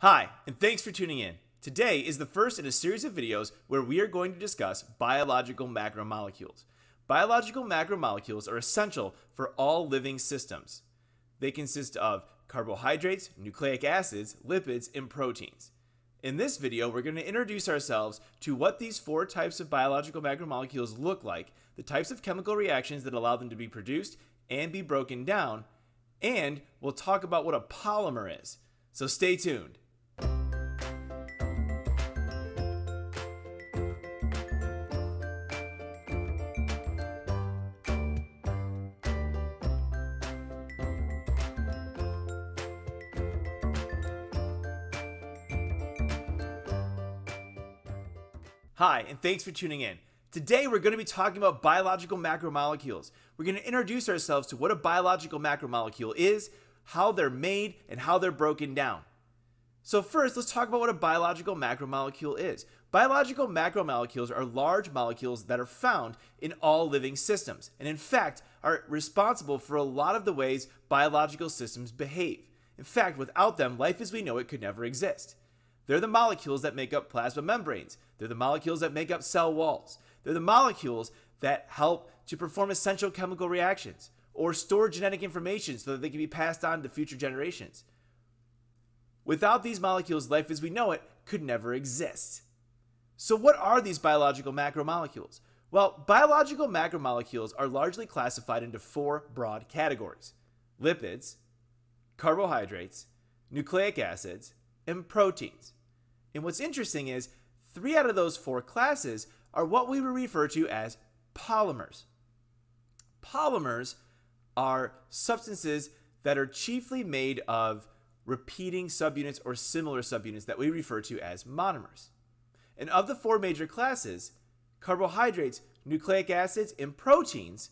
Hi, and thanks for tuning in. Today is the first in a series of videos where we are going to discuss biological macromolecules. Biological macromolecules are essential for all living systems. They consist of carbohydrates, nucleic acids, lipids, and proteins. In this video, we're going to introduce ourselves to what these four types of biological macromolecules look like, the types of chemical reactions that allow them to be produced and be broken down, and we'll talk about what a polymer is. So stay tuned. Hi, and thanks for tuning in. Today we're going to be talking about biological macromolecules. We're going to introduce ourselves to what a biological macromolecule is, how they're made, and how they're broken down. So first, let's talk about what a biological macromolecule is. Biological macromolecules are large molecules that are found in all living systems, and in fact, are responsible for a lot of the ways biological systems behave. In fact, without them, life as we know it could never exist. They're the molecules that make up plasma membranes. They're the molecules that make up cell walls. They're the molecules that help to perform essential chemical reactions or store genetic information so that they can be passed on to future generations. Without these molecules, life as we know it could never exist. So, what are these biological macromolecules? Well, biological macromolecules are largely classified into four broad categories lipids, carbohydrates, nucleic acids, and proteins. And what's interesting is three out of those four classes are what we refer to as polymers. Polymers are substances that are chiefly made of repeating subunits or similar subunits that we refer to as monomers. And of the four major classes, carbohydrates, nucleic acids, and proteins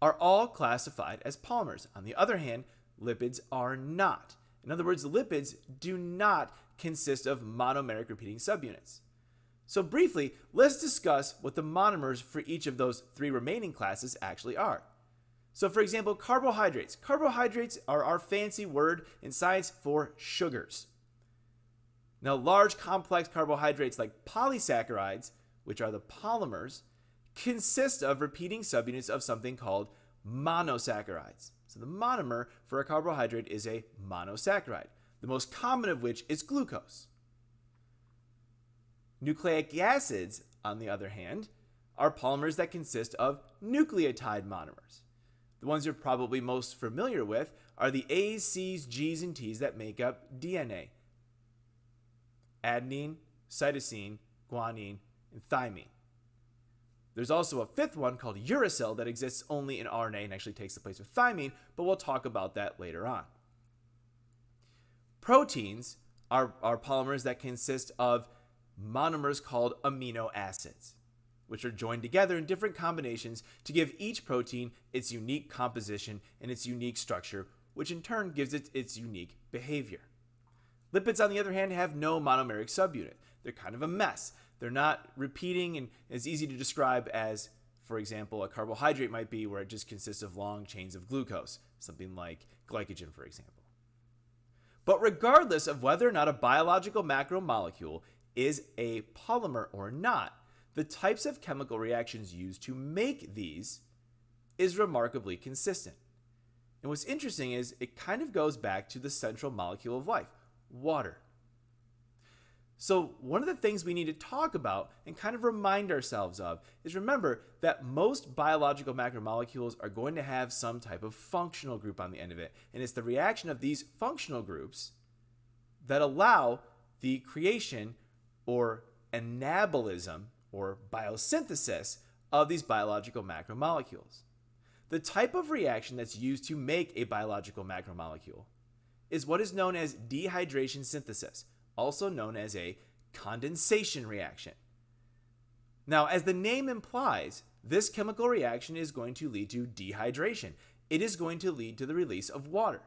are all classified as polymers. On the other hand, lipids are not. In other words, lipids do not consist of monomeric repeating subunits. So briefly, let's discuss what the monomers for each of those three remaining classes actually are. So for example, carbohydrates. Carbohydrates are our fancy word in science for sugars. Now large complex carbohydrates like polysaccharides, which are the polymers, consist of repeating subunits of something called monosaccharides. So the monomer for a carbohydrate is a monosaccharide the most common of which is glucose. Nucleic acids, on the other hand, are polymers that consist of nucleotide monomers. The ones you're probably most familiar with are the A's, C's, G's, and T's that make up DNA adenine, cytosine, guanine, and thymine. There's also a fifth one called uracil that exists only in RNA and actually takes the place of thymine, but we'll talk about that later on. Proteins are, are polymers that consist of monomers called amino acids, which are joined together in different combinations to give each protein its unique composition and its unique structure, which in turn gives it its unique behavior. Lipids, on the other hand, have no monomeric subunit. They're kind of a mess. They're not repeating and as easy to describe as, for example, a carbohydrate might be where it just consists of long chains of glucose, something like glycogen, for example. But regardless of whether or not a biological macromolecule is a polymer or not, the types of chemical reactions used to make these is remarkably consistent. And what's interesting is it kind of goes back to the central molecule of life, water. So, one of the things we need to talk about and kind of remind ourselves of is remember that most biological macromolecules are going to have some type of functional group on the end of it. And it's the reaction of these functional groups that allow the creation or anabolism or biosynthesis of these biological macromolecules. The type of reaction that's used to make a biological macromolecule is what is known as dehydration synthesis also known as a condensation reaction. Now, as the name implies, this chemical reaction is going to lead to dehydration. It is going to lead to the release of water.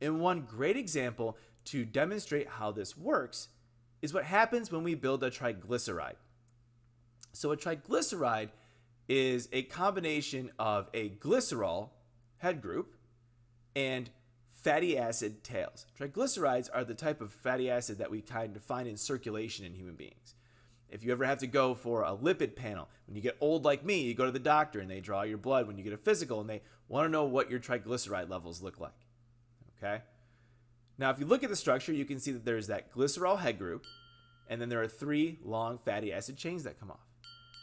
And one great example to demonstrate how this works is what happens when we build a triglyceride. So a triglyceride is a combination of a glycerol head group and fatty acid tails. Triglycerides are the type of fatty acid that we kind of find in circulation in human beings. If you ever have to go for a lipid panel, when you get old like me, you go to the doctor and they draw your blood when you get a physical and they want to know what your triglyceride levels look like. Okay? Now, if you look at the structure, you can see that there's that glycerol head group, and then there are three long fatty acid chains that come off.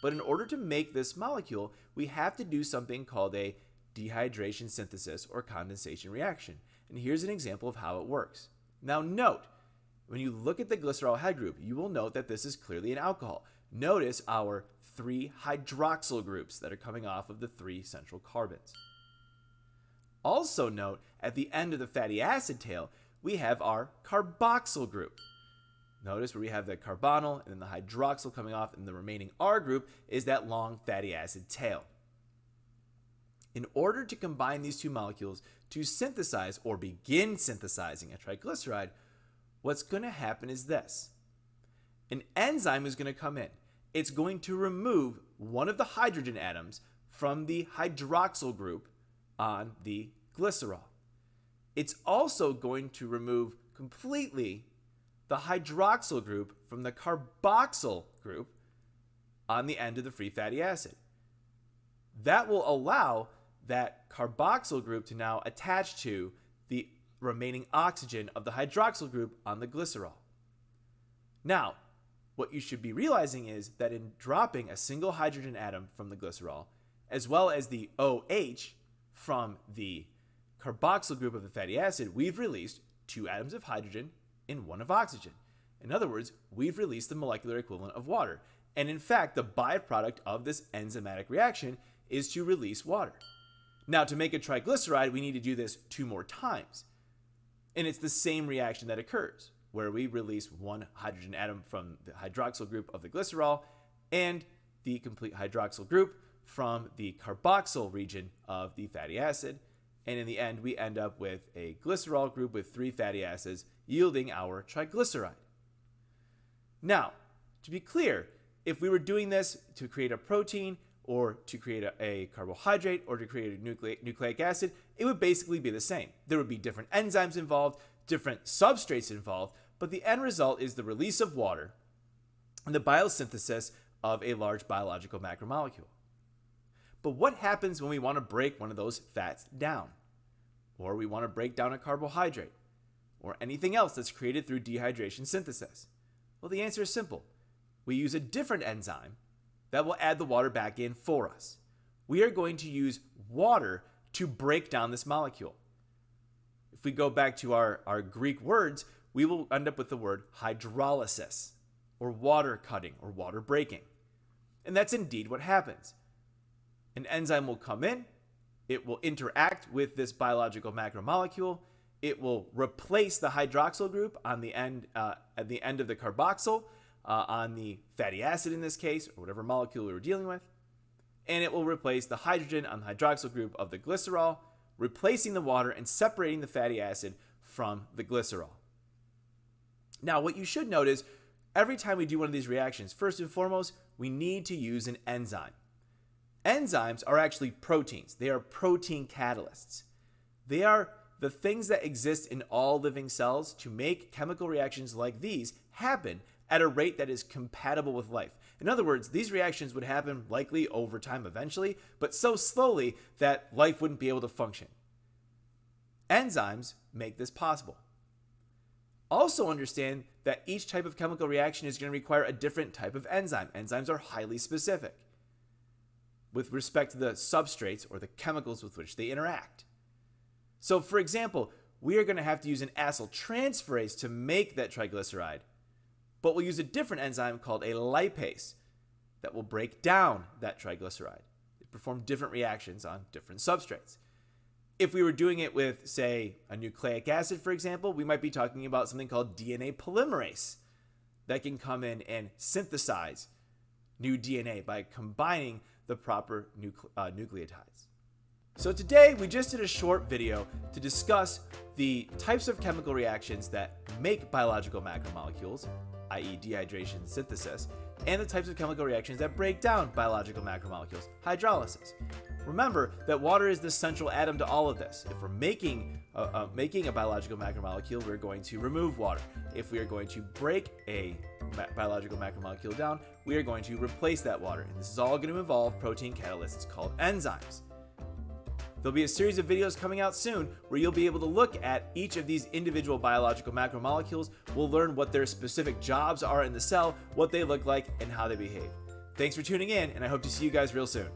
But in order to make this molecule, we have to do something called a dehydration synthesis or condensation reaction. And here's an example of how it works. Now note, when you look at the glycerol head group, you will note that this is clearly an alcohol. Notice our three hydroxyl groups that are coming off of the three central carbons. Also note, at the end of the fatty acid tail, we have our carboxyl group. Notice where we have the carbonyl and then the hydroxyl coming off, and the remaining R group is that long fatty acid tail. In order to combine these two molecules to synthesize or begin synthesizing a triglyceride, what's going to happen is this. An enzyme is going to come in. It's going to remove one of the hydrogen atoms from the hydroxyl group on the glycerol. It's also going to remove completely the hydroxyl group from the carboxyl group on the end of the free fatty acid. That will allow that carboxyl group to now attach to the remaining oxygen of the hydroxyl group on the glycerol. Now, what you should be realizing is that in dropping a single hydrogen atom from the glycerol, as well as the OH from the carboxyl group of the fatty acid, we've released two atoms of hydrogen and one of oxygen. In other words, we've released the molecular equivalent of water. And in fact, the byproduct of this enzymatic reaction is to release water. Now, to make a triglyceride, we need to do this two more times. And it's the same reaction that occurs, where we release one hydrogen atom from the hydroxyl group of the glycerol and the complete hydroxyl group from the carboxyl region of the fatty acid. And in the end, we end up with a glycerol group with three fatty acids, yielding our triglyceride. Now, to be clear, if we were doing this to create a protein, or to create a, a, carbohydrate or to create a nucleic, nucleic acid, it would basically be the same. There would be different enzymes involved, different substrates involved, but the end result is the release of water and the biosynthesis of a large biological macromolecule. But what happens when we want to break one of those fats down? Or we want to break down a carbohydrate? Or anything else that's created through dehydration synthesis? Well, the answer is simple. We use a different enzyme that will add the water back in for us. We are going to use water to break down this molecule. If we go back to our, our Greek words, we will end up with the word hydrolysis, or water cutting, or water breaking. And that's indeed what happens. An enzyme will come in, it will interact with this biological macromolecule, it will replace the hydroxyl group on the end, uh, at the end of the carboxyl, uh, on the fatty acid in this case, or whatever molecule we were dealing with. And it will replace the hydrogen on the hydroxyl group of the glycerol, replacing the water and separating the fatty acid from the glycerol. Now, what you should note is every time we do one of these reactions, first and foremost, we need to use an enzyme. Enzymes are actually proteins. They are protein catalysts. They are the things that exist in all living cells to make chemical reactions like these happen at a rate that is compatible with life. In other words, these reactions would happen likely over time eventually, but so slowly that life wouldn't be able to function. Enzymes make this possible. Also understand that each type of chemical reaction is going to require a different type of enzyme. Enzymes are highly specific with respect to the substrates or the chemicals with which they interact. So for example, we are going to have to use an acyl transferase to make that triglyceride but we'll use a different enzyme called a lipase that will break down that triglyceride. It perform different reactions on different substrates. If we were doing it with, say, a nucleic acid, for example, we might be talking about something called DNA polymerase that can come in and synthesize new DNA by combining the proper nucle uh, nucleotides. So today we just did a short video to discuss the types of chemical reactions that make biological macromolecules, i.e. dehydration synthesis, and the types of chemical reactions that break down biological macromolecules, hydrolysis. Remember that water is the central atom to all of this. If we're making uh, uh, making a biological macromolecule, we're going to remove water. If we are going to break a biological macromolecule down, we are going to replace that water. And this is all going to involve protein catalysts called enzymes. There'll be a series of videos coming out soon where you'll be able to look at each of these individual biological macromolecules. We'll learn what their specific jobs are in the cell, what they look like, and how they behave. Thanks for tuning in, and I hope to see you guys real soon.